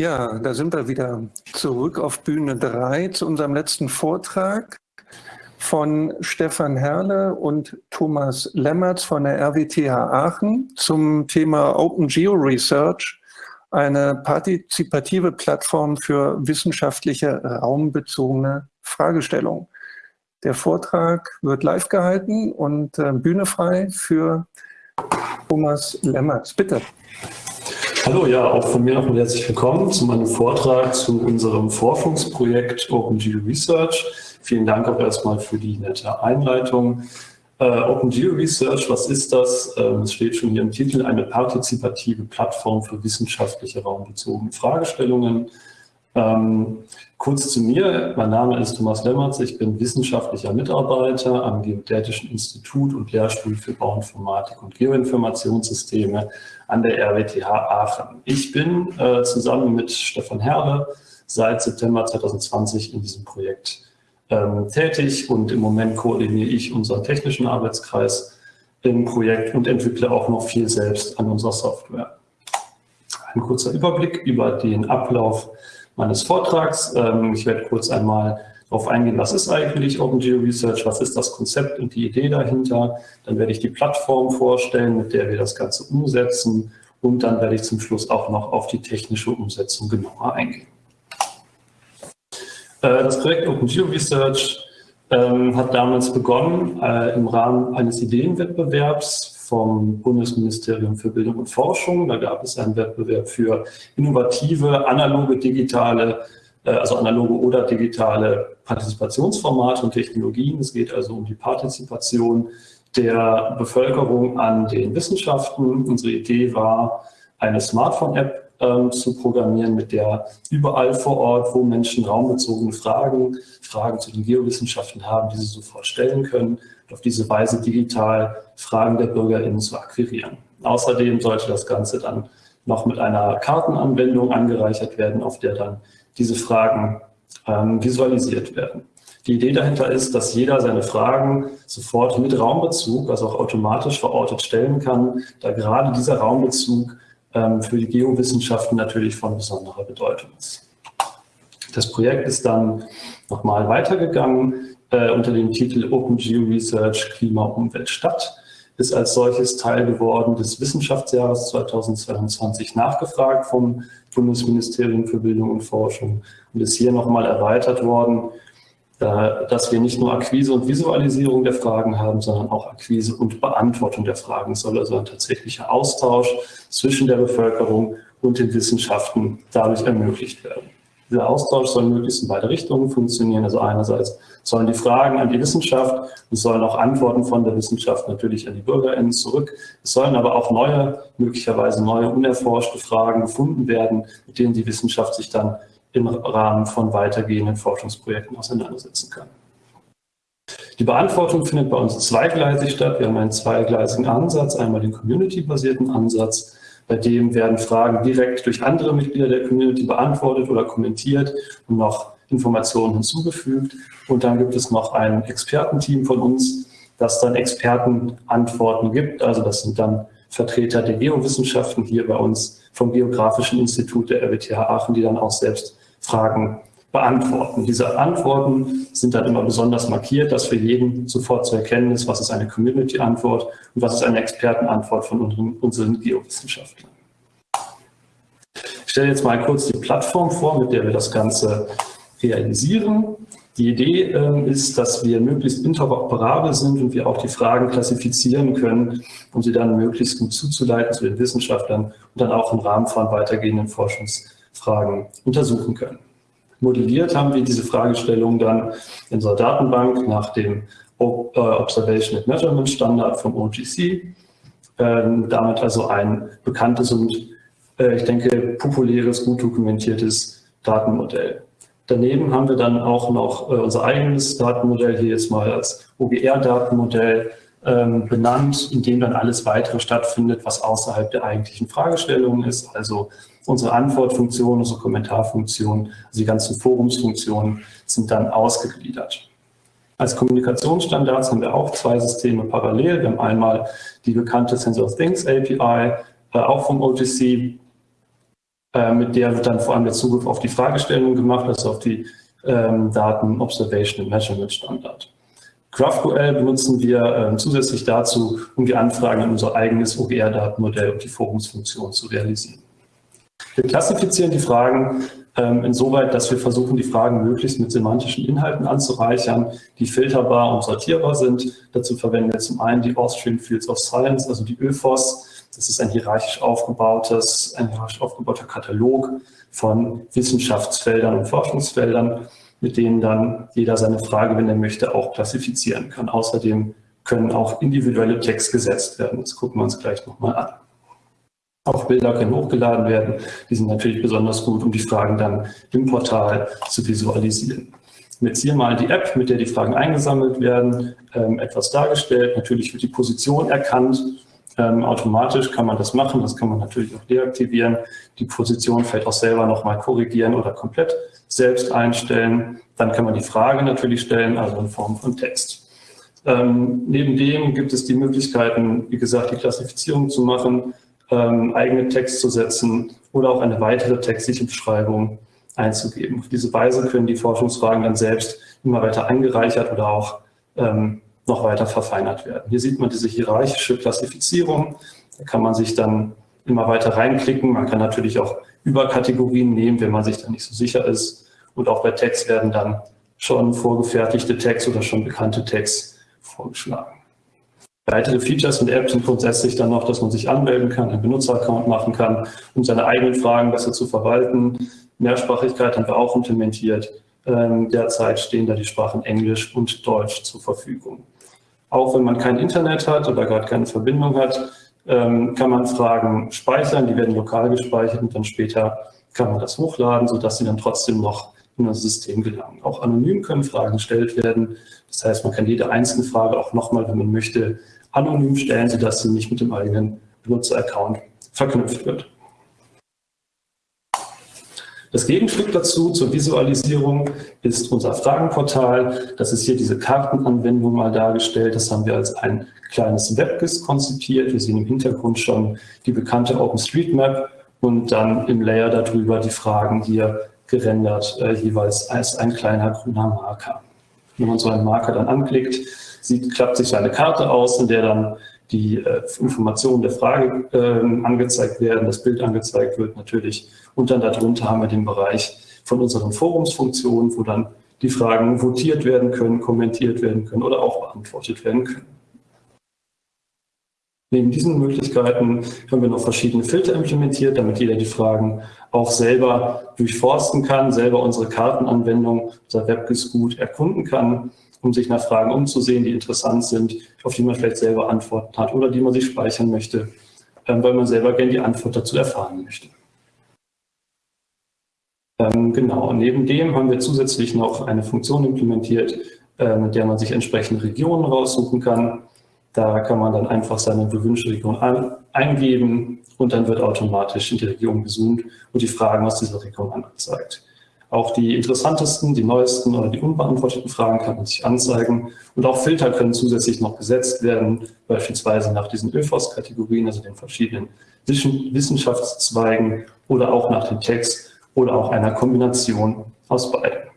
Ja, da sind wir wieder zurück auf Bühne 3 zu unserem letzten Vortrag von Stefan Herle und Thomas Lemmertz von der RWTH Aachen zum Thema Open Geo Research, eine partizipative Plattform für wissenschaftliche raumbezogene Fragestellungen. Der Vortrag wird live gehalten und äh, Bühne frei für Thomas Lemmertz. Bitte. Hallo, ja, auch von mir nochmal herzlich willkommen zu meinem Vortrag zu unserem Forschungsprojekt OpenGeo Research. Vielen Dank auch erstmal für die nette Einleitung. Äh, OpenGeo Research, was ist das? Ähm, es steht schon hier im Titel, eine partizipative Plattform für wissenschaftliche raumbezogene Fragestellungen. Ähm, kurz zu mir, mein Name ist Thomas Lemmertz, ich bin wissenschaftlicher Mitarbeiter am Geodätischen Institut und Lehrstuhl für Bauinformatik und Geoinformationssysteme an der RWTH Aachen. Ich bin äh, zusammen mit Stefan Herle seit September 2020 in diesem Projekt ähm, tätig und im Moment koordiniere ich unseren technischen Arbeitskreis im Projekt und entwickle auch noch viel selbst an unserer Software. Ein kurzer Überblick über den Ablauf meines Vortrags. Ähm, ich werde kurz einmal darauf eingehen, was ist eigentlich OpenGeo Research, was ist das Konzept und die Idee dahinter. Dann werde ich die Plattform vorstellen, mit der wir das Ganze umsetzen und dann werde ich zum Schluss auch noch auf die technische Umsetzung genauer eingehen. Äh, das Projekt OpenGeo Research ähm, hat damals begonnen äh, im Rahmen eines Ideenwettbewerbs vom Bundesministerium für Bildung und Forschung. Da gab es einen Wettbewerb für innovative, analoge, digitale, äh, also analoge oder digitale Partizipationsformate und Technologien. Es geht also um die Partizipation der Bevölkerung an den Wissenschaften. Unsere Idee war, eine Smartphone-App ähm, zu programmieren, mit der überall vor Ort, wo Menschen raumbezogene Fragen, Fragen zu den Geowissenschaften haben, diese sofort stellen können auf diese Weise digital Fragen der BürgerInnen zu akquirieren. Außerdem sollte das Ganze dann noch mit einer Kartenanwendung angereichert werden, auf der dann diese Fragen ähm, visualisiert werden. Die Idee dahinter ist, dass jeder seine Fragen sofort mit Raumbezug, also auch automatisch verortet stellen kann, da gerade dieser Raumbezug ähm, für die Geowissenschaften natürlich von besonderer Bedeutung ist. Das Projekt ist dann nochmal weitergegangen äh, unter dem Titel Open Geo Research Klima, Umwelt, Stadt, ist als solches Teil geworden des Wissenschaftsjahres 2022 nachgefragt vom Bundesministerium für Bildung und Forschung und ist hier nochmal erweitert worden, dass wir nicht nur Akquise und Visualisierung der Fragen haben, sondern auch Akquise und Beantwortung der Fragen. Es soll also ein tatsächlicher Austausch zwischen der Bevölkerung und den Wissenschaften dadurch ermöglicht werden. Dieser Austausch soll möglichst in beide Richtungen funktionieren. Also einerseits sollen die Fragen an die Wissenschaft, es sollen auch Antworten von der Wissenschaft natürlich an die BürgerInnen zurück. Es sollen aber auch neue, möglicherweise neue unerforschte Fragen gefunden werden, mit denen die Wissenschaft sich dann im Rahmen von weitergehenden Forschungsprojekten auseinandersetzen kann. Die Beantwortung findet bei uns zweigleisig statt. Wir haben einen zweigleisigen Ansatz, einmal den community-basierten Ansatz, bei dem werden Fragen direkt durch andere Mitglieder der Community beantwortet oder kommentiert und noch Informationen hinzugefügt. Und dann gibt es noch ein Expertenteam von uns, das dann Expertenantworten gibt. Also das sind dann Vertreter der Geowissenschaften hier bei uns vom Geografischen Institut der RWTH Aachen, die dann auch selbst Fragen beantworten. Diese Antworten sind dann immer besonders markiert, dass für jeden sofort zu erkennen ist, was ist eine Community-Antwort und was ist eine Expertenantwort von unseren, unseren Geowissenschaftlern. Ich stelle jetzt mal kurz die Plattform vor, mit der wir das Ganze realisieren. Die Idee äh, ist, dass wir möglichst interoperabel sind und wir auch die Fragen klassifizieren können, um sie dann möglichst gut zuzuleiten zu den Wissenschaftlern und dann auch im Rahmen von weitergehenden Forschungsfragen untersuchen können. Modelliert haben wir diese Fragestellung dann in unserer Datenbank nach dem äh, Observation and Measurement Standard vom OGC. Ähm, damit also ein bekanntes und äh, ich denke populäres, gut dokumentiertes Datenmodell. Daneben haben wir dann auch noch äh, unser eigenes Datenmodell hier jetzt mal als OGR-Datenmodell ähm, benannt, in dem dann alles weitere stattfindet, was außerhalb der eigentlichen Fragestellungen ist, also Unsere Antwortfunktion, unsere Kommentarfunktion, also die ganzen Forumsfunktionen sind dann ausgegliedert. Als Kommunikationsstandards haben wir auch zwei Systeme parallel. Wir haben einmal die bekannte Sensor Things API, äh, auch vom OGC, Äh, mit der wird dann vor allem der Zugriff auf die Fragestellung gemacht, also auf die ähm, Daten Observation and Measurement Standard. GraphQL benutzen wir äh, zusätzlich dazu, um die Anfragen in unser eigenes OGR-Datenmodell und die Forumsfunktion zu realisieren. Wir klassifizieren die Fragen ähm, insoweit, dass wir versuchen, die Fragen möglichst mit semantischen Inhalten anzureichern, die filterbar und sortierbar sind. Dazu verwenden wir zum einen die Austrian Fields of Science, also die ÖFOS. Das ist ein hierarchisch aufgebautes, ein hierarchisch aufgebauter Katalog von Wissenschaftsfeldern und Forschungsfeldern, mit denen dann jeder seine Frage, wenn er möchte, auch klassifizieren kann. Außerdem können auch individuelle Text gesetzt werden. Das gucken wir uns gleich nochmal an. Auch Bilder können hochgeladen werden. Die sind natürlich besonders gut, um die Fragen dann im Portal zu visualisieren. Jetzt hier mal die App, mit der die Fragen eingesammelt werden, ähm, etwas dargestellt. Natürlich wird die Position erkannt. Ähm, automatisch kann man das machen. Das kann man natürlich auch deaktivieren. Die Position vielleicht auch selber nochmal korrigieren oder komplett selbst einstellen. Dann kann man die Frage natürlich stellen, also in Form von Text. Ähm, neben dem gibt es die Möglichkeiten, wie gesagt, die Klassifizierung zu machen, ähm, eigene Text zu setzen oder auch eine weitere textliche Beschreibung einzugeben. Auf diese Weise können die Forschungsfragen dann selbst immer weiter angereichert oder auch ähm, noch weiter verfeinert werden. Hier sieht man diese hierarchische Klassifizierung. Da kann man sich dann immer weiter reinklicken. Man kann natürlich auch Überkategorien nehmen, wenn man sich da nicht so sicher ist. Und auch bei Text werden dann schon vorgefertigte Tags oder schon bekannte Tags vorgeschlagen. Weitere Features in der App sind grundsätzlich dann noch, dass man sich anmelden kann, einen Benutzeraccount machen kann, um seine eigenen Fragen besser zu verwalten. Mehrsprachigkeit haben wir auch implementiert. Ähm, derzeit stehen da die Sprachen Englisch und Deutsch zur Verfügung. Auch wenn man kein Internet hat oder gerade keine Verbindung hat, ähm, kann man Fragen speichern, die werden lokal gespeichert und dann später kann man das hochladen, sodass sie dann trotzdem noch in das System gelangen. Auch anonym können Fragen gestellt werden. Das heißt, man kann jede einzelne Frage auch nochmal, wenn man möchte, anonym stellen, sodass sie nicht mit dem eigenen Benutzeraccount verknüpft wird. Das Gegenstück dazu zur Visualisierung ist unser Fragenportal. Das ist hier diese Kartenanwendung mal dargestellt. Das haben wir als ein kleines WebGIS konzipiert. Wir sehen im Hintergrund schon die bekannte OpenStreetMap und dann im Layer darüber die Fragen hier gerendert, äh, jeweils als ein kleiner grüner Marker. Wenn man so einen Marker dann anklickt, sieht, klappt sich eine Karte aus, in der dann die äh, Informationen der Frage äh, angezeigt werden, das Bild angezeigt wird natürlich. Und dann darunter haben wir den Bereich von unseren Forumsfunktionen, wo dann die Fragen votiert werden können, kommentiert werden können oder auch beantwortet werden können. Neben diesen Möglichkeiten haben wir noch verschiedene Filter implementiert, damit jeder die Fragen auch selber durchforsten kann, selber unsere Kartenanwendung, unser WebGIS gut erkunden kann um sich nach Fragen umzusehen, die interessant sind, auf die man vielleicht selber Antworten hat oder die man sich speichern möchte, ähm, weil man selber gerne die Antwort dazu erfahren möchte. Ähm, genau, neben dem haben wir zusätzlich noch eine Funktion implementiert, äh, mit der man sich entsprechende Regionen raussuchen kann. Da kann man dann einfach seine gewünschte Region eingeben und dann wird automatisch in die Region gezoomt und die Fragen aus dieser Region angezeigt. Auch die interessantesten, die neuesten oder die unbeantworteten Fragen kann man sich anzeigen. Und auch Filter können zusätzlich noch gesetzt werden, beispielsweise nach diesen ÖFOS-Kategorien, also den verschiedenen Wissenschaftszweigen oder auch nach dem Text oder auch einer Kombination aus beiden.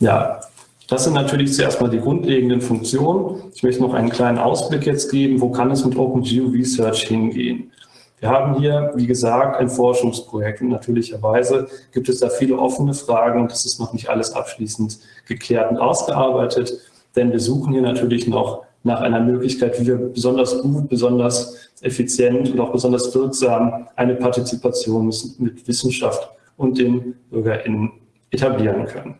Ja, das sind natürlich zuerst mal die grundlegenden Funktionen. Ich möchte noch einen kleinen Ausblick jetzt geben, wo kann es mit OpenGeo Research hingehen. Wir haben hier, wie gesagt, ein Forschungsprojekt und natürlicherweise gibt es da viele offene Fragen und das ist noch nicht alles abschließend geklärt und ausgearbeitet, denn wir suchen hier natürlich noch nach einer Möglichkeit, wie wir besonders gut, besonders effizient und auch besonders wirksam eine Partizipation mit Wissenschaft und den BürgerInnen etablieren können.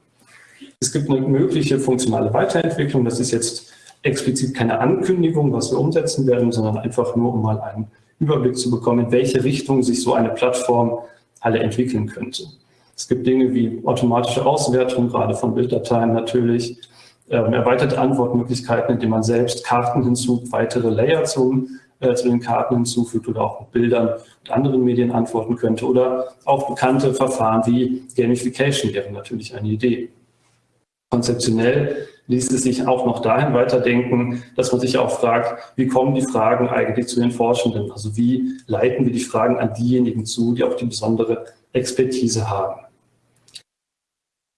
Es gibt eine mögliche funktionale Weiterentwicklung. Das ist jetzt explizit keine Ankündigung, was wir umsetzen werden, sondern einfach nur, um mal einen Überblick zu bekommen, in welche Richtung sich so eine Plattform alle entwickeln könnte. Es gibt Dinge wie automatische Auswertung, gerade von Bilddateien natürlich, ähm, erweiterte Antwortmöglichkeiten, indem man selbst Karten hinzufügt, weitere Layer zum, äh, zu den Karten hinzufügt oder auch mit Bildern und anderen Medien antworten könnte oder auch bekannte Verfahren wie Gamification wären natürlich eine Idee. Konzeptionell ließ es sich auch noch dahin weiterdenken, dass man sich auch fragt, wie kommen die Fragen eigentlich zu den Forschenden? Also wie leiten wir die Fragen an diejenigen zu, die auch die besondere Expertise haben?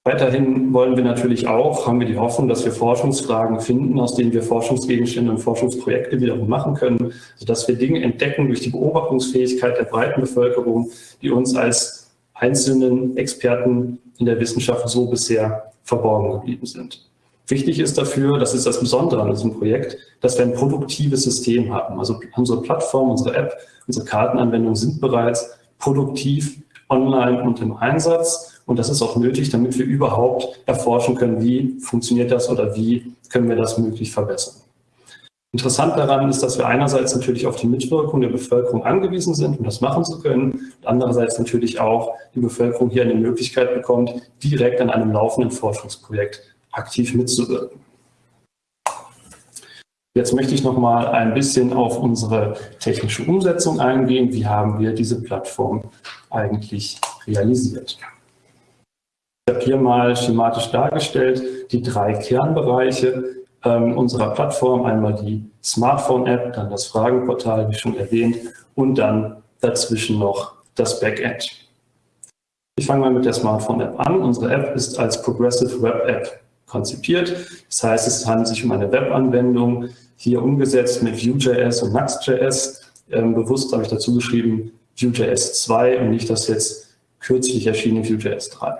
Weiterhin wollen wir natürlich auch, haben wir die Hoffnung, dass wir Forschungsfragen finden, aus denen wir Forschungsgegenstände und Forschungsprojekte wiederum machen können, sodass wir Dinge entdecken durch die Beobachtungsfähigkeit der breiten Bevölkerung, die uns als einzelnen Experten in der Wissenschaft so bisher verborgen geblieben sind. Wichtig ist dafür, das ist das Besondere an diesem Projekt, dass wir ein produktives System haben. Also unsere Plattform, unsere App, unsere Kartenanwendungen sind bereits produktiv online und im Einsatz und das ist auch nötig, damit wir überhaupt erforschen können, wie funktioniert das oder wie können wir das möglich verbessern. Interessant daran ist, dass wir einerseits natürlich auf die Mitwirkung der Bevölkerung angewiesen sind, um das machen zu können, und andererseits natürlich auch die Bevölkerung hier eine Möglichkeit bekommt, direkt an einem laufenden Forschungsprojekt aktiv mitzuwirken. Jetzt möchte ich noch mal ein bisschen auf unsere technische Umsetzung eingehen. Wie haben wir diese Plattform eigentlich realisiert? Ich habe hier mal schematisch dargestellt die drei Kernbereiche ähm, unserer Plattform. Einmal die Smartphone-App, dann das Fragenportal, wie schon erwähnt, und dann dazwischen noch das Backend. Ich fange mal mit der Smartphone-App an. Unsere App ist als Progressive Web App konzipiert. Das heißt, es handelt sich um eine Webanwendung, hier umgesetzt mit Vue.js und Nuxt.js. Ähm, bewusst habe ich dazu geschrieben Vue.js 2 und nicht das jetzt kürzlich erschienene Vue.js 3.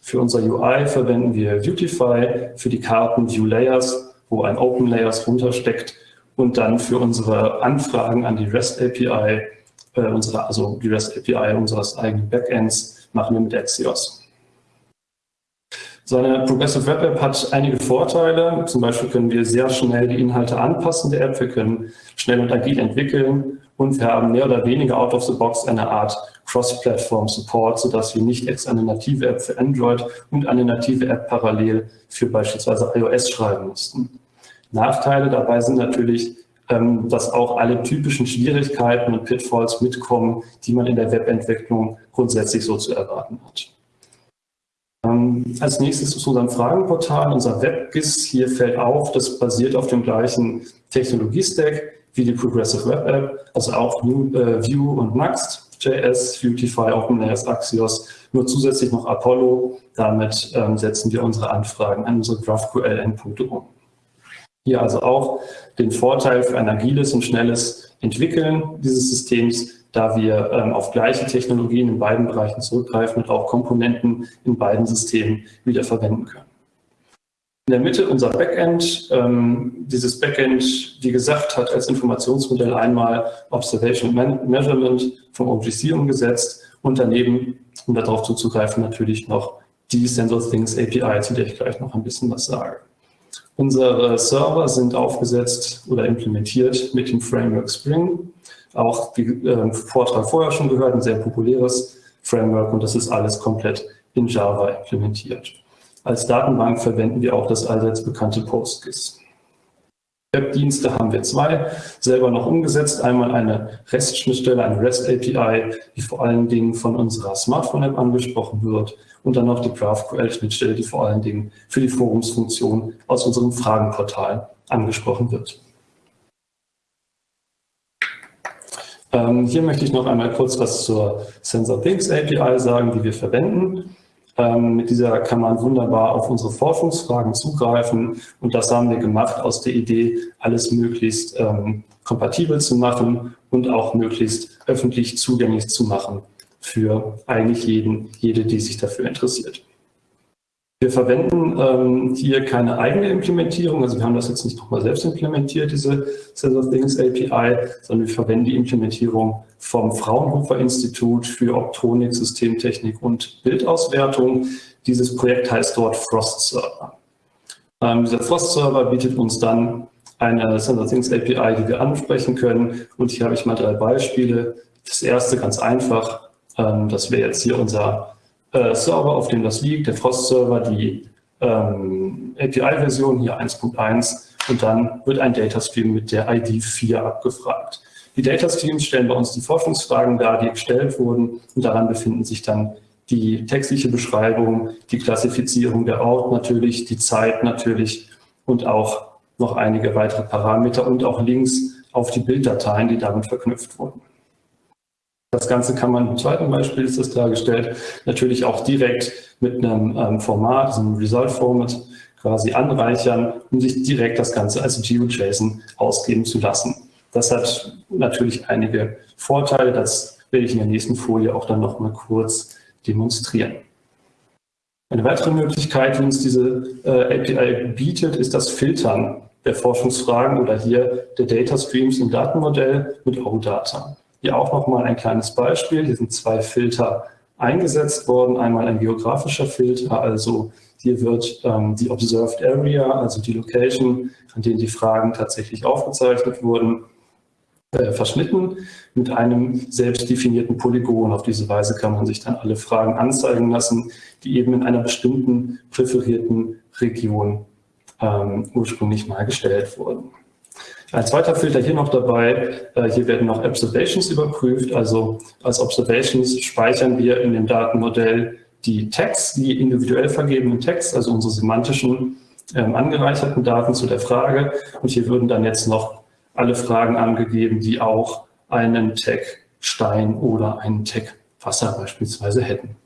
Für unser UI verwenden wir Vuetify, für die Karten View Layers, wo ein Open Layers runtersteckt und dann für unsere Anfragen an die REST API, äh, unsere, also die REST API unseres eigenen Backends, machen wir mit Axios. So eine Progressive Web App hat einige Vorteile. Zum Beispiel können wir sehr schnell die Inhalte anpassen der App. Wir können schnell und agil entwickeln und wir haben mehr oder weniger out of the box eine Art Cross-Platform-Support, sodass wir nicht extra eine native App für Android und eine native App parallel für beispielsweise iOS schreiben mussten. Nachteile dabei sind natürlich, ähm, dass auch alle typischen Schwierigkeiten und Pitfalls mitkommen, die man in der Webentwicklung grundsätzlich so zu erwarten hat. Ähm, als nächstes zu unserem Fragenportal, unser WebGIS. Hier fällt auf, das basiert auf dem gleichen Technologie-Stack wie die Progressive Web App, also auch Vue äh, und Next. JS, Vuetify, OpenLayers, Axios, nur zusätzlich noch Apollo. Damit ähm, setzen wir unsere Anfragen an unsere GraphQL-Endpunkte um. Hier also auch den Vorteil für ein agiles und schnelles Entwickeln dieses Systems, da wir ähm, auf gleiche Technologien in beiden Bereichen zurückgreifen und auch Komponenten in beiden Systemen wieder verwenden können. In der Mitte unser Backend. Ähm, dieses Backend, wie gesagt, hat als Informationsmodell einmal Observation Man Measurement vom OGC umgesetzt und daneben, um darauf zuzugreifen, natürlich noch die Sensor Things API, zu der ich gleich noch ein bisschen was sage. Unsere Server sind aufgesetzt oder implementiert mit dem Framework Spring. Auch wie äh, Vortrag vorher schon gehört, ein sehr populäres Framework und das ist alles komplett in Java implementiert. Als Datenbank verwenden wir auch das allseits bekannte PostGIS. Webdienste haben wir zwei, selber noch umgesetzt. Einmal eine REST-Schnittstelle, eine REST-API, die vor allen Dingen von unserer Smartphone-App angesprochen wird. Und dann noch die GraphQL-Schnittstelle, die vor allen Dingen für die Forumsfunktion aus unserem Fragenportal angesprochen wird. Ähm, hier möchte ich noch einmal kurz was zur SensorThings API sagen, die wir verwenden. Ähm, mit dieser kann man wunderbar auf unsere Forschungsfragen zugreifen und das haben wir gemacht aus der Idee, alles möglichst ähm, kompatibel zu machen und auch möglichst öffentlich zugänglich zu machen für eigentlich jeden, jede, die sich dafür interessiert. Wir verwenden ähm, hier keine eigene Implementierung, also wir haben das jetzt nicht nochmal selbst implementiert, diese Set of Things API, sondern wir verwenden die Implementierung vom Fraunhofer Institut für Optronik, Systemtechnik und Bildauswertung. Dieses Projekt heißt dort Frost Server. Ähm, dieser Frost Server bietet uns dann eine Set of Things API, die wir ansprechen können. Und hier habe ich mal drei Beispiele. Das erste ganz einfach, ähm, das wäre jetzt hier unser äh, Server, auf dem das liegt, der Frost-Server, die ähm, API-Version, hier 1.1 und dann wird ein Datastream mit der ID 4 abgefragt. Die Datastreams stellen bei uns die Forschungsfragen dar, die gestellt wurden und daran befinden sich dann die textliche Beschreibung, die Klassifizierung der Ort natürlich, die Zeit natürlich und auch noch einige weitere Parameter und auch Links auf die Bilddateien, die damit verknüpft wurden. Das Ganze kann man im zweiten Beispiel, ist das dargestellt, natürlich auch direkt mit einem ähm, Format, einem Result-Format quasi anreichern, um sich direkt das Ganze als GeoJSON ausgeben zu lassen. Das hat natürlich einige Vorteile, das werde ich in der nächsten Folie auch dann noch mal kurz demonstrieren. Eine weitere Möglichkeit, die uns diese äh, API bietet, ist das Filtern der Forschungsfragen oder hier der Data Streams im Datenmodell mit OData. Hier auch nochmal ein kleines Beispiel. Hier sind zwei Filter eingesetzt worden. Einmal ein geografischer Filter, also hier wird ähm, die Observed Area, also die Location, an denen die Fragen tatsächlich aufgezeichnet wurden, äh, verschnitten mit einem selbst definierten Polygon. Auf diese Weise kann man sich dann alle Fragen anzeigen lassen, die eben in einer bestimmten präferierten Region ähm, ursprünglich mal gestellt wurden. Ein zweiter Filter hier noch dabei, äh, hier werden noch Observations überprüft. Also als Observations speichern wir in dem Datenmodell die Tags, die individuell vergebenen Tags, also unsere semantischen ähm, angereicherten Daten zu der Frage. Und hier würden dann jetzt noch alle Fragen angegeben, die auch einen Tag Stein oder einen Tag Wasser beispielsweise hätten.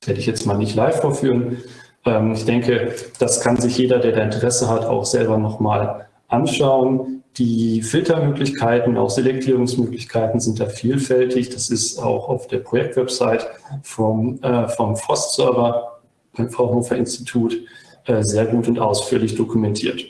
Das werde ich jetzt mal nicht live vorführen. Ähm, ich denke, das kann sich jeder, der da Interesse hat, auch selber nochmal anschauen. Die Filtermöglichkeiten, auch Selektierungsmöglichkeiten sind da vielfältig. Das ist auch auf der Projektwebsite vom, äh, vom Frost-Server beim Fraunhofer Institut äh, sehr gut und ausführlich dokumentiert.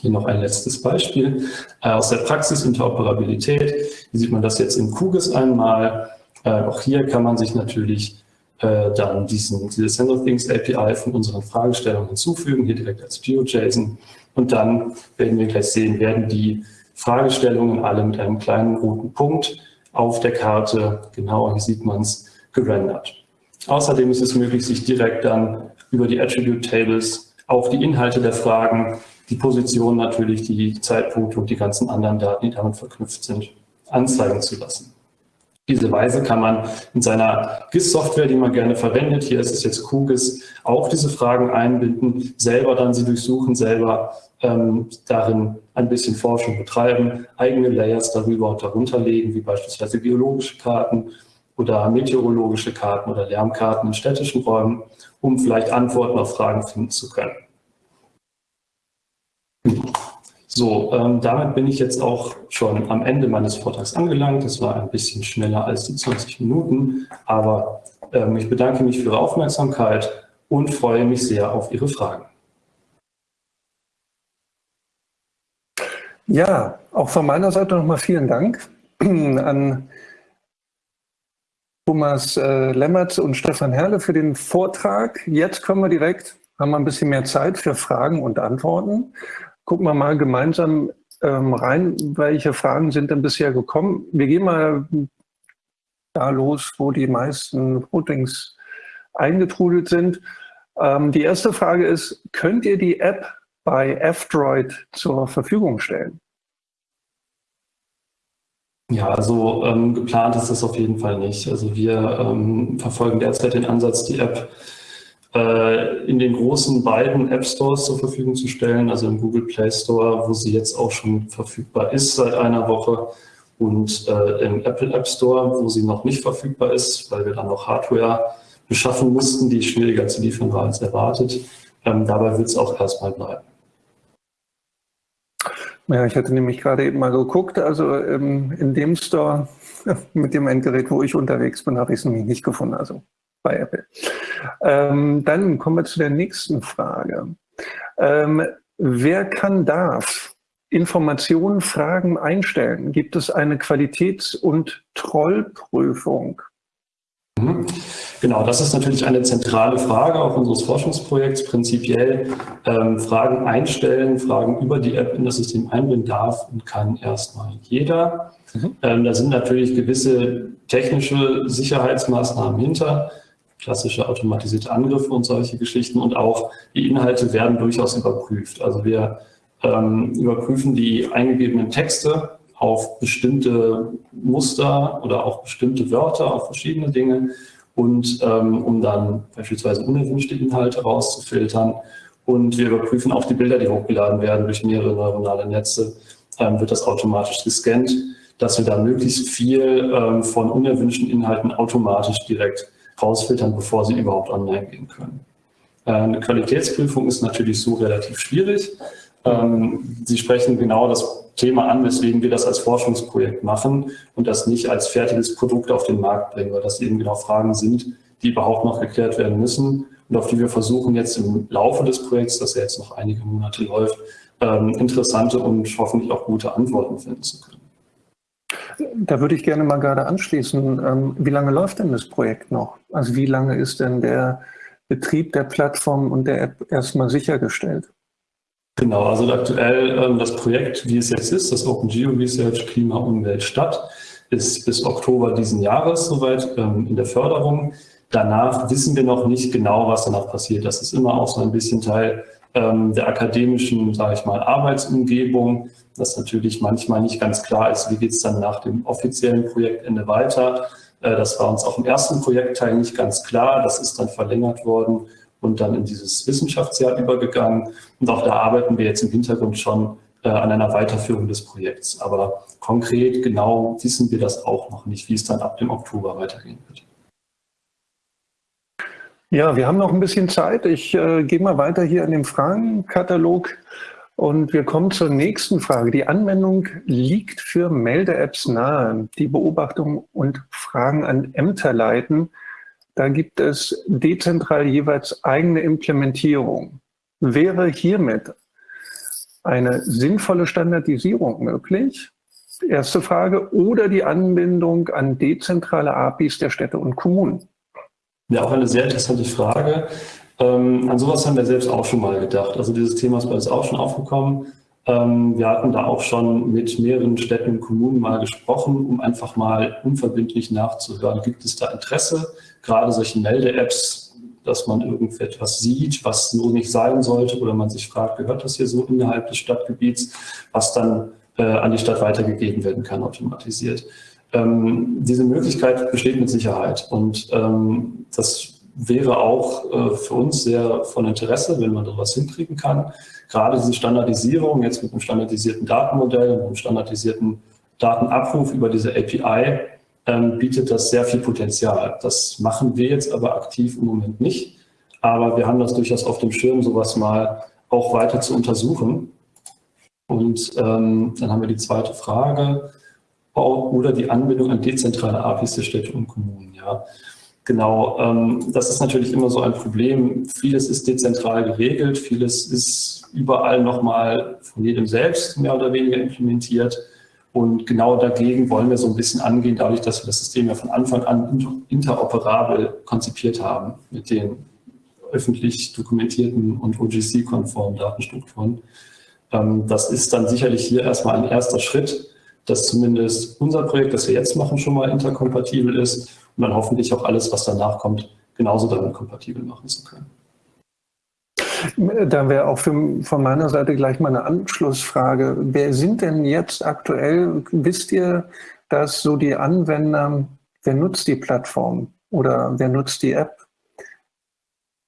Hier noch ein letztes Beispiel äh, aus der Praxis Interoperabilität. Hier sieht man das jetzt in QGIS einmal. Äh, auch hier kann man sich natürlich äh, dann diesen, diese SendOfThings API von unseren Fragestellungen hinzufügen, hier direkt als GeoJSON. Und dann werden wir gleich sehen, werden die Fragestellungen alle mit einem kleinen roten Punkt auf der Karte, genauer hier sieht man es, gerendert. Außerdem ist es möglich, sich direkt dann über die Attribute Tables auf die Inhalte der Fragen, die Position natürlich, die Zeitpunkte und die ganzen anderen Daten, die damit verknüpft sind, anzeigen zu lassen diese Weise kann man in seiner GIS-Software, die man gerne verwendet, hier ist es jetzt QGIS, auch diese Fragen einbinden, selber dann sie durchsuchen, selber ähm, darin ein bisschen Forschung betreiben, eigene Layers darüber und darunter legen, wie beispielsweise geologische Karten oder meteorologische Karten oder Lärmkarten in städtischen Räumen, um vielleicht Antworten auf Fragen finden zu können. So, ähm, damit bin ich jetzt auch schon am Ende meines Vortrags angelangt. Das war ein bisschen schneller als die 20 Minuten, aber ähm, ich bedanke mich für Ihre Aufmerksamkeit und freue mich sehr auf Ihre Fragen. Ja, auch von meiner Seite nochmal vielen Dank an Thomas äh, Lemmertz und Stefan Herle für den Vortrag. Jetzt kommen wir direkt, haben wir ein bisschen mehr Zeit für Fragen und Antworten gucken wir mal gemeinsam ähm, rein, welche Fragen sind denn bisher gekommen. Wir gehen mal da los, wo die meisten Votings eingetrudelt sind. Ähm, die erste Frage ist, könnt ihr die App bei F-Droid zur Verfügung stellen? Ja, also ähm, geplant ist das auf jeden Fall nicht. Also wir ähm, verfolgen derzeit den Ansatz, die App in den großen beiden App Stores zur Verfügung zu stellen, also im Google Play Store, wo sie jetzt auch schon verfügbar ist seit einer Woche und äh, im Apple App Store, wo sie noch nicht verfügbar ist, weil wir dann noch Hardware beschaffen mussten, die schwieriger zu liefern war als erwartet. Ähm, dabei wird es auch erstmal bleiben. Ja, ich hatte nämlich gerade eben mal geguckt, also ähm, in dem Store mit dem Endgerät, wo ich unterwegs bin, habe ich es nämlich nicht gefunden. Also bei Apple. Ähm, dann kommen wir zu der nächsten Frage. Ähm, wer kann, darf Informationen, Fragen einstellen? Gibt es eine Qualitäts- und Trollprüfung? Mhm. Genau, das ist natürlich eine zentrale Frage auch unseres Forschungsprojekts. Prinzipiell ähm, Fragen einstellen, Fragen über die App in das System einbinden darf und kann erstmal jeder. Mhm. Ähm, da sind natürlich gewisse technische Sicherheitsmaßnahmen hinter klassische automatisierte Angriffe und solche Geschichten. Und auch die Inhalte werden durchaus überprüft. Also wir ähm, überprüfen die eingegebenen Texte auf bestimmte Muster oder auch bestimmte Wörter, auf verschiedene Dinge und ähm, um dann beispielsweise unerwünschte Inhalte rauszufiltern. Und wir überprüfen auch die Bilder, die hochgeladen werden durch mehrere neuronale Netze, ähm, wird das automatisch gescannt, dass wir da möglichst viel ähm, von unerwünschten Inhalten automatisch direkt rausfiltern, bevor sie überhaupt online gehen können. Äh, eine Qualitätsprüfung ist natürlich so relativ schwierig. Ähm, sie sprechen genau das Thema an, weswegen wir das als Forschungsprojekt machen und das nicht als fertiges Produkt auf den Markt bringen, weil das eben genau Fragen sind, die überhaupt noch geklärt werden müssen und auf die wir versuchen jetzt im Laufe des Projekts, das ja jetzt noch einige Monate läuft, ähm, interessante und hoffentlich auch gute Antworten finden zu können. Da würde ich gerne mal gerade anschließen. Ähm, wie lange läuft denn das Projekt noch? Also wie lange ist denn der Betrieb der Plattform und der App erstmal sichergestellt? Genau, also aktuell ähm, das Projekt, wie es jetzt ist, das Open Geo Research Klima, Umwelt, Stadt, ist bis Oktober diesen Jahres soweit ähm, in der Förderung. Danach wissen wir noch nicht genau, was danach passiert. Das ist immer auch so ein bisschen Teil der akademischen, sage ich mal, Arbeitsumgebung, dass natürlich manchmal nicht ganz klar ist, wie geht es dann nach dem offiziellen Projektende weiter. Äh, das war uns auch im ersten Projektteil nicht ganz klar. Das ist dann verlängert worden und dann in dieses Wissenschaftsjahr übergegangen. Und auch da arbeiten wir jetzt im Hintergrund schon äh, an einer Weiterführung des Projekts. Aber konkret genau wissen wir das auch noch nicht, wie es dann ab dem Oktober weitergehen wird. Ja, wir haben noch ein bisschen Zeit. Ich äh, gehe mal weiter hier in dem Fragenkatalog und wir kommen zur nächsten Frage. Die Anwendung liegt für Melde-Apps nahe, die Beobachtung und Fragen an Ämter leiten. Da gibt es dezentral jeweils eigene Implementierung. Wäre hiermit eine sinnvolle Standardisierung möglich? Erste Frage. Oder die Anbindung an dezentrale APIs der Städte und Kommunen? Ja, auch eine sehr interessante Frage. Ähm, an sowas haben wir selbst auch schon mal gedacht. Also dieses Thema ist bei uns auch schon aufgekommen. Ähm, wir hatten da auch schon mit mehreren Städten und Kommunen mal gesprochen, um einfach mal unverbindlich nachzuhören, gibt es da Interesse, gerade solche Melde-Apps, dass man irgendetwas sieht, was so nicht sein sollte oder man sich fragt, gehört das hier so innerhalb des Stadtgebiets, was dann äh, an die Stadt weitergegeben werden kann, automatisiert. Ähm, diese Möglichkeit besteht mit Sicherheit und ähm, das wäre auch äh, für uns sehr von Interesse, wenn man da was hinkriegen kann. Gerade diese Standardisierung, jetzt mit einem standardisierten Datenmodell, mit einem standardisierten Datenabruf über diese API, ähm, bietet das sehr viel Potenzial. Das machen wir jetzt aber aktiv im Moment nicht. Aber wir haben das durchaus auf dem Schirm, sowas mal auch weiter zu untersuchen. Und ähm, dann haben wir die zweite Frage. Oder die Anbindung an dezentrale APIs der Städte und Kommunen. Ja. Genau, ähm, das ist natürlich immer so ein Problem. Vieles ist dezentral geregelt, vieles ist überall nochmal von jedem selbst mehr oder weniger implementiert. Und genau dagegen wollen wir so ein bisschen angehen, dadurch, dass wir das System ja von Anfang an interoperabel konzipiert haben mit den öffentlich dokumentierten und OGC-konformen Datenstrukturen. Ähm, das ist dann sicherlich hier erstmal ein erster Schritt, dass zumindest unser Projekt, das wir jetzt machen, schon mal interkompatibel ist und dann hoffentlich auch alles, was danach kommt, genauso damit kompatibel machen zu können. Da wäre auch für, von meiner Seite gleich mal eine Anschlussfrage. Wer sind denn jetzt aktuell, wisst ihr, dass so die Anwender, wer nutzt die Plattform oder wer nutzt die App?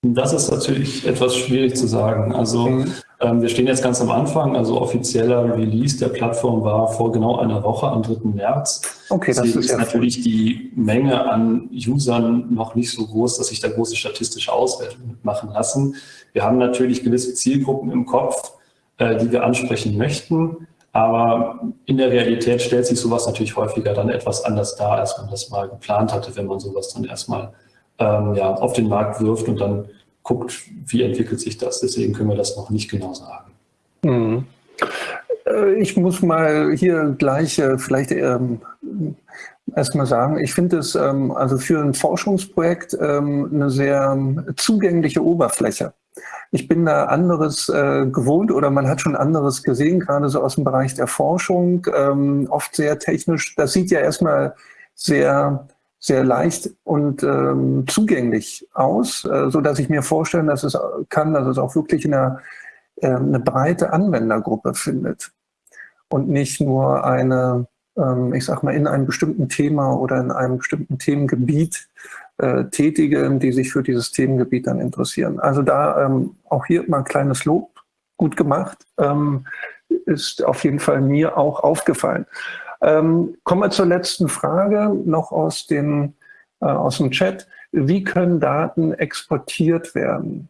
Das ist natürlich etwas schwierig zu sagen. Also mhm. ähm, wir stehen jetzt ganz am Anfang, also offizieller Release der Plattform war vor genau einer Woche am 3. März. Okay, Deswegen das ist, ja natürlich die Menge an Usern noch nicht so groß, dass sich da große statistische Auswertungen machen lassen. Wir haben natürlich gewisse Zielgruppen im Kopf, äh, die wir ansprechen möchten. Aber in der Realität stellt sich sowas natürlich häufiger dann etwas anders dar, als man das mal geplant hatte, wenn man sowas dann erstmal ähm, ja, auf den Markt wirft und dann guckt, wie entwickelt sich das. Deswegen können wir das noch nicht genau sagen. Mhm. Äh, ich muss mal hier gleich äh, vielleicht ähm, erstmal sagen, ich finde es ähm, also für ein Forschungsprojekt ähm, eine sehr ähm, zugängliche Oberfläche. Ich bin da anderes äh, gewohnt oder man hat schon anderes gesehen, gerade so aus dem Bereich der Forschung, ähm, oft sehr technisch. Das sieht ja erstmal sehr sehr leicht und ähm, zugänglich aus, äh, so dass ich mir vorstellen, dass es kann, dass es auch wirklich eine, äh, eine breite Anwendergruppe findet. und nicht nur eine, ähm, ich sag mal, in einem bestimmten Thema oder in einem bestimmten Themengebiet äh, Tätige, die sich für dieses Themengebiet dann interessieren. Also da ähm, auch hier mal ein kleines Lob, gut gemacht, ähm, ist auf jeden Fall mir auch aufgefallen. Ähm, kommen wir zur letzten Frage, noch aus, den, äh, aus dem Chat. Wie können Daten exportiert werden?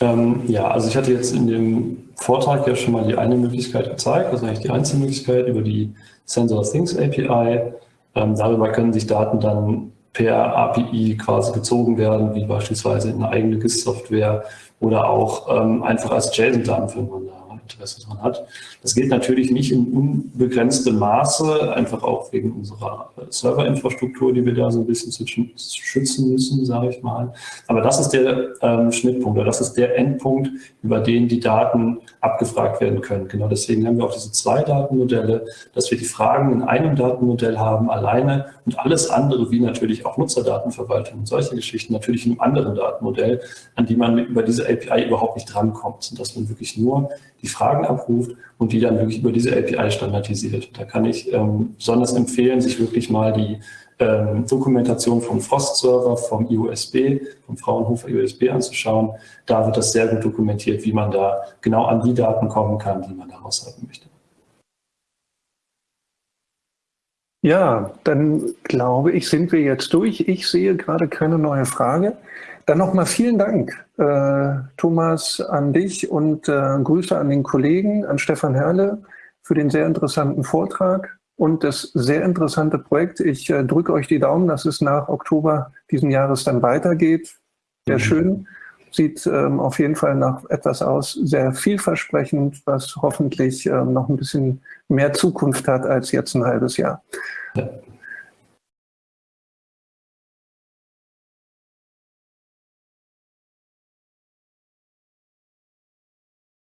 Ähm, ja, also ich hatte jetzt in dem Vortrag ja schon mal die eine Möglichkeit gezeigt, also eigentlich die einzige Möglichkeit über die Sensor Things API. Ähm, darüber können sich Daten dann per API quasi gezogen werden, wie beispielsweise in eine eigene GIS-Software oder auch ähm, einfach als JSON-Daten, wenn man da Interesse daran hat. Das geht natürlich nicht in unbegrenztem Maße, einfach auch wegen unserer Serverinfrastruktur, die wir da so ein bisschen schützen müssen, sage ich mal. Aber das ist der ähm, Schnittpunkt oder das ist der Endpunkt, über den die Daten abgefragt werden können. Genau deswegen haben wir auch diese zwei Datenmodelle, dass wir die Fragen in einem Datenmodell haben, alleine und alles andere, wie natürlich auch Nutzerdatenverwaltung und solche Geschichten, natürlich in einem anderen Datenmodell, an die man über diese API überhaupt nicht drankommt. Und dass man wirklich nur die Fragen abruft und die dann wirklich über diese API standardisiert. Da kann ich ähm, besonders empfehlen, sich wirklich mal die ähm, Dokumentation vom Frost-Server, vom IOSB, vom Fraunhofer IOSB anzuschauen. Da wird das sehr gut dokumentiert, wie man da genau an die Daten kommen kann, die man daraus haben möchte. Ja, dann glaube ich, sind wir jetzt durch. Ich sehe gerade keine neue Frage. Dann nochmal vielen Dank, äh, Thomas, an dich und äh, Grüße an den Kollegen, an Stefan Herle für den sehr interessanten Vortrag und das sehr interessante Projekt. Ich äh, drücke euch die Daumen, dass es nach Oktober diesen Jahres dann weitergeht. Sehr mhm. schön. Sieht ähm, auf jeden Fall nach etwas aus, sehr vielversprechend, was hoffentlich ähm, noch ein bisschen mehr Zukunft hat als jetzt ein halbes Jahr. Ja.